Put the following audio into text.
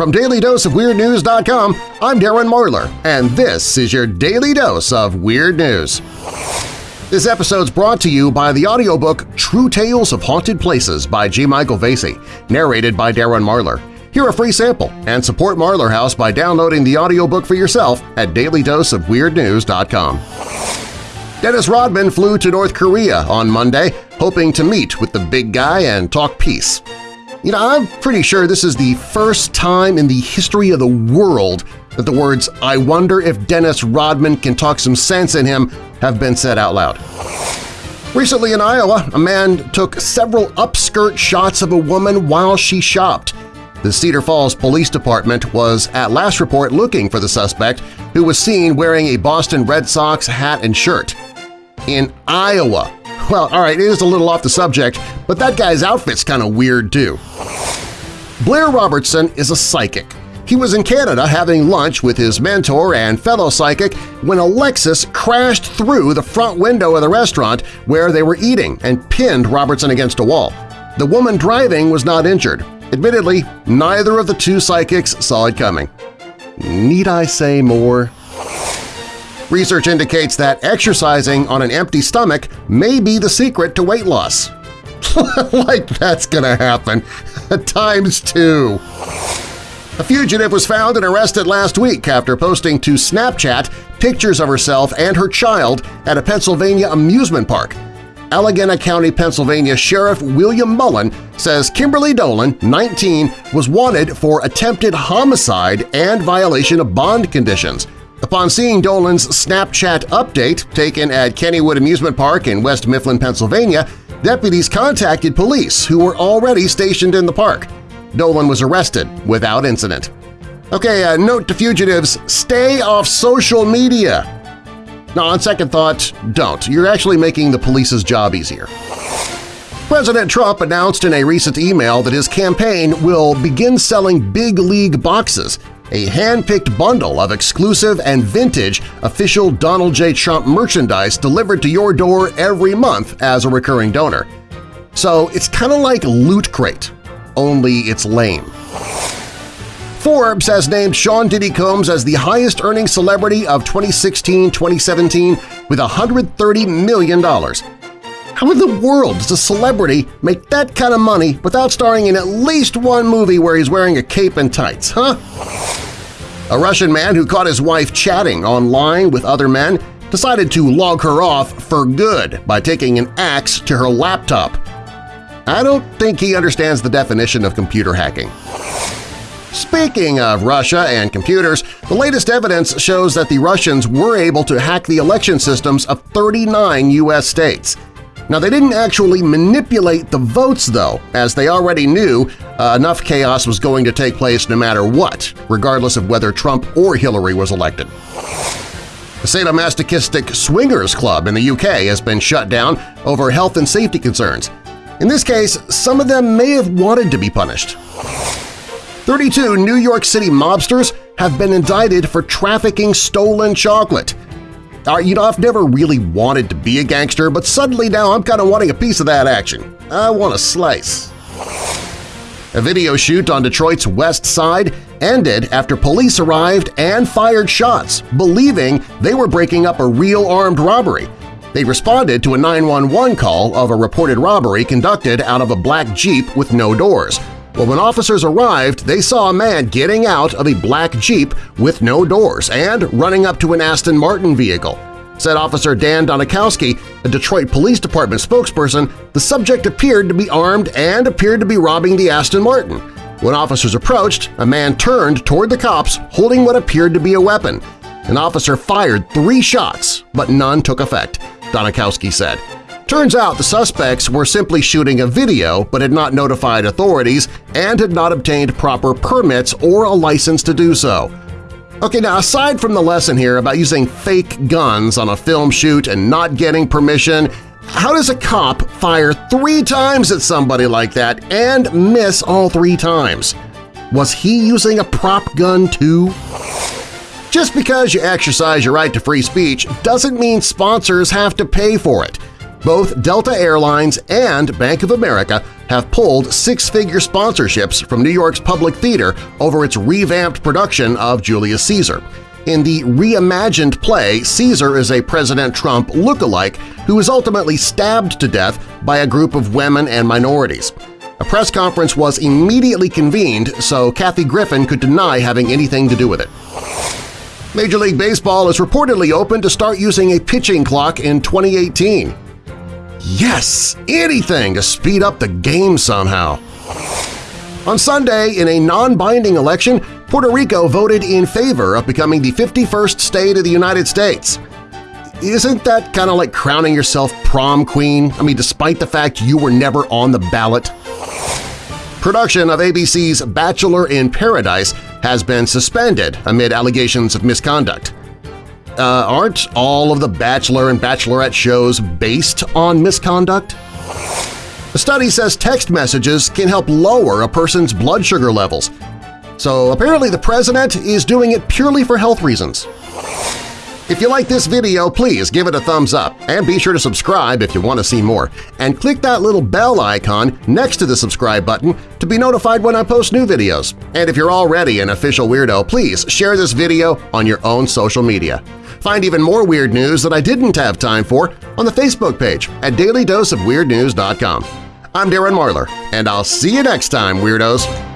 From DailyDoseOfWeirdNews.com, I'm Darren Marlar, and this is your Daily Dose of Weird News. This episode's brought to you by the audiobook True Tales of Haunted Places by G. Michael Vasey, narrated by Darren Marlar. Hear a free sample and support Marlar House by downloading the audiobook for yourself at dailydoseofweirdnews.com. Dennis Rodman flew to North Korea on Monday, hoping to meet with the big guy and talk peace. You know, I'm pretty sure this is the first time in the history of the world that the words I wonder if Dennis Rodman can talk some sense in him have been said out loud. Recently in Iowa, a man took several upskirt shots of a woman while she shopped. The Cedar Falls Police Department was at last report looking for the suspect who was seen wearing a Boston Red Sox hat and shirt in Iowa. Well, all right, it is a little off the subject, but that guy's outfit's kind of weird too. Blair Robertson is a psychic. He was in Canada having lunch with his mentor and fellow psychic when a Lexus crashed through the front window of the restaurant where they were eating and pinned Robertson against a wall. The woman driving was not injured. Admittedly, neither of the two psychics saw it coming. Need I say more? Research indicates that exercising on an empty stomach may be the secret to weight loss. like that's gonna happen. Times two. A fugitive was found and arrested last week after posting to Snapchat pictures of herself and her child at a Pennsylvania amusement park. Allegheny County, Pennsylvania Sheriff William Mullen says Kimberly Dolan, 19, was wanted for attempted homicide and violation of bond conditions – Upon seeing Dolan's Snapchat update taken at Kennywood Amusement Park in West Mifflin, Pennsylvania, deputies contacted police who were already stationed in the park. Dolan was arrested without incident. Okay, uh, note to fugitives, stay off social media. Now, on second thought, don't. You're actually making the police's job easier. President Trump announced in a recent email that his campaign will begin selling big league boxes a hand-picked bundle of exclusive and vintage official Donald J. Trump merchandise delivered to your door every month as a recurring donor. So it's kind of like Loot Crate, only it's lame. Forbes has named Sean Diddy Combs as the highest-earning celebrity of 2016-2017 with $130 million. How in the world does a celebrity make that kind of money without starring in at least one movie where he's wearing a cape and tights, huh? A Russian man who caught his wife chatting online with other men decided to log her off for good by taking an axe to her laptop. I don't think he understands the definition of computer hacking. Speaking of Russia and computers, the latest evidence shows that the Russians were able to hack the election systems of 39 U.S. states – now, they didn't actually manipulate the votes, though, as they already knew uh, enough chaos was going to take place no matter what, regardless of whether Trump or Hillary was elected. The sadomasochistic Swingers Club in the UK has been shut down over health and safety concerns. In this case, some of them may have wanted to be punished. 32 New York City mobsters have been indicted for trafficking stolen chocolate – Uh, you know, I've never really wanted to be a gangster, but suddenly now I'm kind of wanting a piece of that action. I want a slice. A video shoot on Detroit's west side ended after police arrived and fired shots, believing they were breaking up a real armed robbery. They responded to a 911 call of a reported robbery conducted out of a black Jeep with no doors. Well, when officers arrived, they saw a man getting out of a black Jeep with no doors and running up to an Aston Martin vehicle. Said Officer Dan Donikowski, a Detroit Police Department spokesperson, the subject appeared to be armed and appeared to be robbing the Aston Martin. When officers approached, a man turned toward the cops holding what appeared to be a weapon. An officer fired three shots, but none took effect, Donikowski said. Turns out the suspects were simply shooting a video but had not notified authorities and had not obtained proper permits or a license to do so. Okay, now aside from the lesson here about using fake guns on a film shoot and not getting permission, how does a cop fire three times at somebody like that and miss all three times? Was he using a prop gun too? Just because you exercise your right to free speech doesn't mean sponsors have to pay for it. Both Delta Airlines and Bank of America have pulled six-figure sponsorships from New York's Public Theater over its revamped production of Julius Caesar. In the reimagined play, Caesar is a President Trump look-alike who is ultimately stabbed to death by a group of women and minorities. A press conference was immediately convened so Kathy Griffin could deny having anything to do with it. Major League Baseball is reportedly open to start using a pitching clock in 2018. Yes! Anything to speed up the game somehow! On Sunday, in a non-binding election, Puerto Rico voted in favor of becoming the 51st state of the United States. Isn't that kind of like crowning yourself prom queen? I mean, despite the fact you were never on the ballot? Production of ABC's Bachelor in Paradise has been suspended amid allegations of misconduct. Uh, aren't all of the Bachelor and Bachelorette shows based on misconduct? A study says text messages can help lower a person's blood sugar levels, so apparently the president is doing it purely for health reasons. If you like this video, please give it a thumbs up and be sure to subscribe if you want to see more. And click that little bell icon next to the subscribe button to be notified when I post new videos. And if you're already an official weirdo, please share this video on your own social media. Find even more weird news that I didn't have time for on the Facebook page at dailydoseofweirdnews.com. I'm Darren Marlar, and I'll see you next time, Weirdos!